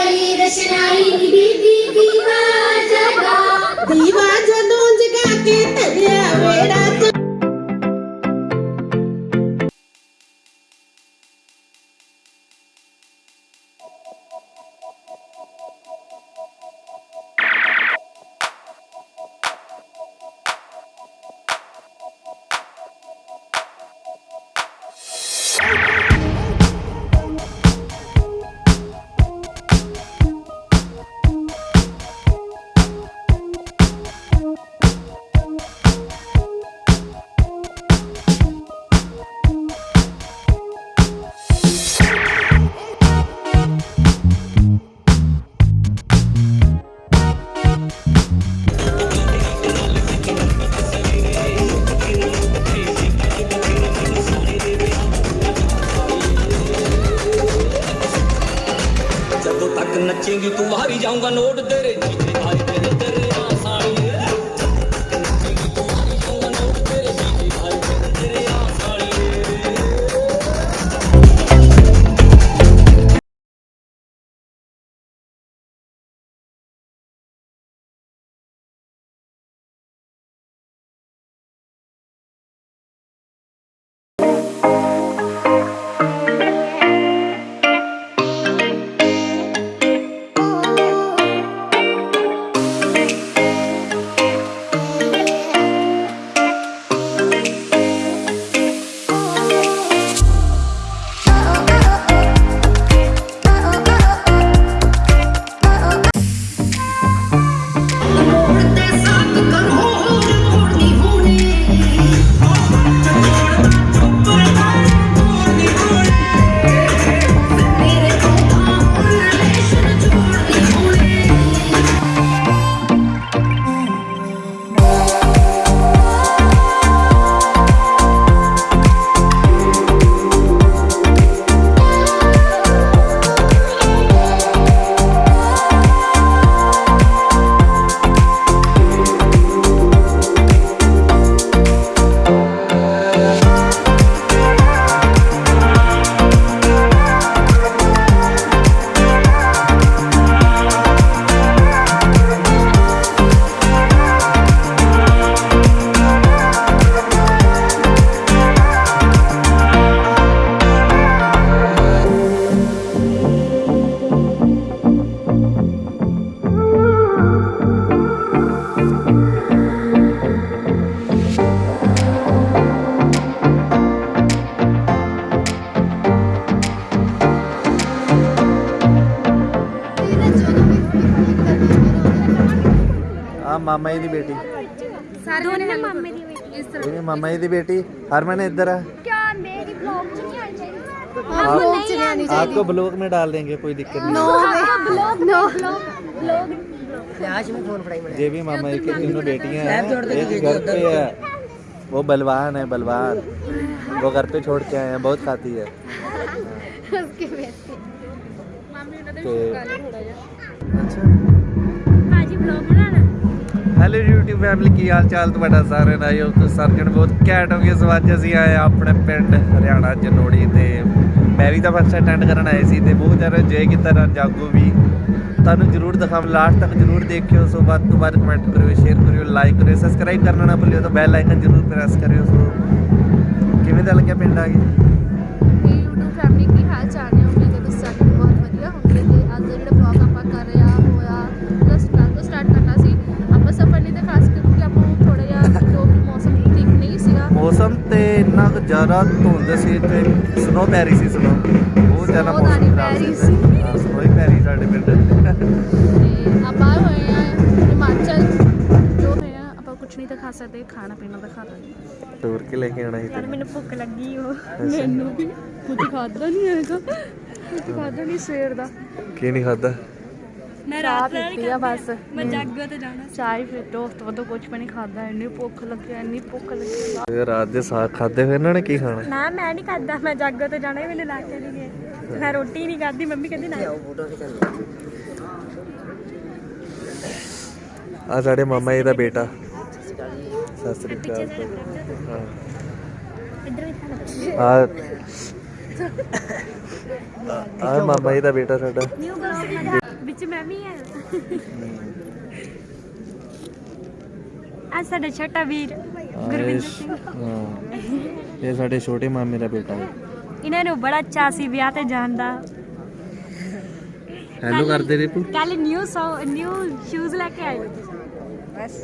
वाली रचनाई दीवा ਤੱਕ ਨੱਚੇਂਗੀ ਤੂੰ ਮਾਰੀ ਜਾਊਂਗਾ बेटी? हरमन इधर है क्या मेरी ब्लॉग च नहीं आनी चाहिए? आप- नहीं आनी चाहिए। आपको ब्लॉग में डाल देंगे कोई दिक्कत नहीं। नो ब्लॉग नो ब्लॉग ये भी मामा जी की तीनों बेटियाँ हैं एक घर पे है। वो बलवान है बलवान। वो घर पे छोड़ के आए हैं बहुत खाती है। उसके बेटे। तो ब्लॉग बनाना। ਹੈਲੋ YouTube ਫੈਮਿਲੀ ਕੀ ਹਾਲ ਚਾਲ ਤੁਹਾਡਾ ਸਾਰਿਆਂ ਦਾ? ਆਇਓ ਤੁਸੀਂ ਸਾਰੇ ਜਣ ਬਹੁਤ ਘੈਂਟ ਹੋਗੇ ਸੋ ਅੱਜ ਅਸੀਂ ਆਏ ਹਾਂ ਆਪਣੇ ਪਿੰਡ ਹਰਿਆਣਾ ਜਨੋੜੀ ਤੇ ਮੈਰੀ ਦਾ ਫਸਟ ਅਟੈਂਡ ਕਰਨ ਆਏ ਸੀ ਤੇ ਬਹੁਤ ਜ਼ਿਆਦਾ ਇੰਜੋਏ ਕੀਤਾ ਨਾ ਜਾਗੋ ਵੀ। ਤੁਹਾਨੂੰ ਜਰੂਰ ਦਿਖਾਵਾਂ ਲਾਸਟ ਤੱਕ ਜਰੂਰ ਦੇਖਿਓ। ਸੋ ਵੱਧ ਤੋਂ ਵੱਧ ਕਮੈਂਟ ਕਰਿਓ ਸ਼ੇਅਰ ਕਰਿਓ ਲਾਈਕ ਕਰਿਓ ਸਬਸਕ੍ਰਾਈਬ ਕਰਨਾ ਨਾ ਭੁੱਲਿਓ ਤਾਂ ਬੈਲ ਆਈਕਨ ਜਰੂਰ ਪ੍ਰੈਸ ਕਰਿਓ। ਸੋ ਕਿਵੇਂ ਦਾ ਲੱਗਿਆ ਪਿੰਡ ਆ ਕੇ YouTube ਫੈਮਿਲੀ ਕੀ ਹਾਲ ਚਾਲ ਹੈ ਜ਼ਿਆਦਾ ਧੁੰਦ ਸੀ ਤੇ ਸਨੋ ਪੈ ਰਹੀ ਸੀ ਸਨੋ ਬਹੁਤ ਜ਼ਿਆਦਾ ਮੌਸਮ ਖਰਾਬ ਸੀ ਸਨੋ ਹੀ ਪੈ ਰਹੀ ਸਾਡੇ ਪਿੰਡ। ਤੇ ਆਪਾਂ ਹੋਏ ਆ ਹਿਮਾਚਲ। ਜੋ ਹੋਏ ਆ ਆਪਾਂ ਕੁਝ ਨਹੀਂ ਤਾਂ ਖਾ ਸਕਦੇ ਖਾਣਾ ਪੀਣਾ ਤਾਂ ਖਾ ਲਾਂਗੇ। ਟੂਰ ਕੇ ਲੈ ਕੇ ਆਣਾ ਸੀ ਯਾਰ ਮੈਨੂੰ ਭੁੱਖ ਲੱਗੀ ਹੋ ਮੈਨੂੰ ਵੀ। ਕੁਝ ਖਾਦਾ ਨਹੀਂ ਹੈਗਾ। ਕੁਝ ਖਾਦਾ ਨਹੀਂ ਸਵੇਰ ਦਾ। ਕੀ ਨਹੀਂ ਖਾਦਾ ਮੈਂ ਰਾਤ ਪੀਤੀ ਆ ਬਸ। ਮੈਂ ਜਾਗੋ ਤੇ ਜਾਣਾ ਚਾਹ ਫਿਰ ਦੋਸਤ ਵੱਲੋਂ ਕੁਝ ਵੀ ਨਹੀਂ ਖਾਦਾ ਇੰਨੀ ਭੁੱਖ ਲੱਗੀ ਇੰਨੀ ਭੁੱਖ ਲੱਗੀ। ਇਹ ਰਾਤ ਦੇ ਸਾਗ ਖਾਦੇ ਹੋਏ ਇਹਨਾਂ ਨੇ ਕੀ ਖਾਣਾ? ਨਾ ਮੈਂ ਨਹੀਂ ਖਾਦਾ ਮੈਂ ਜਾਗੋ ਤੇ ਜਾਣਾ ਹੀ ਮੈਨੂੰ ਲਾ ਕੇ ਨਹੀਂ ਗਏ। ਮੈਂ ਰੋਟੀ ਨਹੀਂ ਖਾਦੀ ਮੰਮੀ ਕਹਿੰਦੀ ਨਾ। ਆ ਸਾਡੇ ਮਾਮਾ ਜੀ ਦਾ ਬੇਟਾ। ਸਤਿ ਸ੍ਰੀ ਅਕਾਲ। ਹਾਂ। ਇੱਧਰ ਵੀ ਖਾਣਾ ਆ ਆ ਮਾਮਾ ਜੀ ਦਾ ਬੇਟਾ ਸਾਡਾ। ਨਿਊ ਬਲੌਗ ਵਿੱਚ ਮੈਂ ਵੀ ਹਾਂ ਆ ਸਾਡਾ ਛੋਟਾ ਵੀਰ ਗੁਰਵਿੰਦਰ ਸਿੰਘ। ਹਾਂ। ਇਹ ਸਾਡੇ ਛੋਟੇ ਮਾਮੇ ਦਾ ਬੇਟਾ ਹੈ। ਇਹਨਾਂ ਨੂੰ ਬੜਾ ਚਾਅ ਸੀ ਵਿਆਹ ਤੇ ਜਾਣ ਦਾ। ਹੈਲੋ ਕਰਦੇ ਰਿਪੂ। ਕੱਲ ਨਿਊ ਨਿਊ ਸ਼ੂਜ਼ ਲੈ ਕੇ ਆਏ। ਬਸ।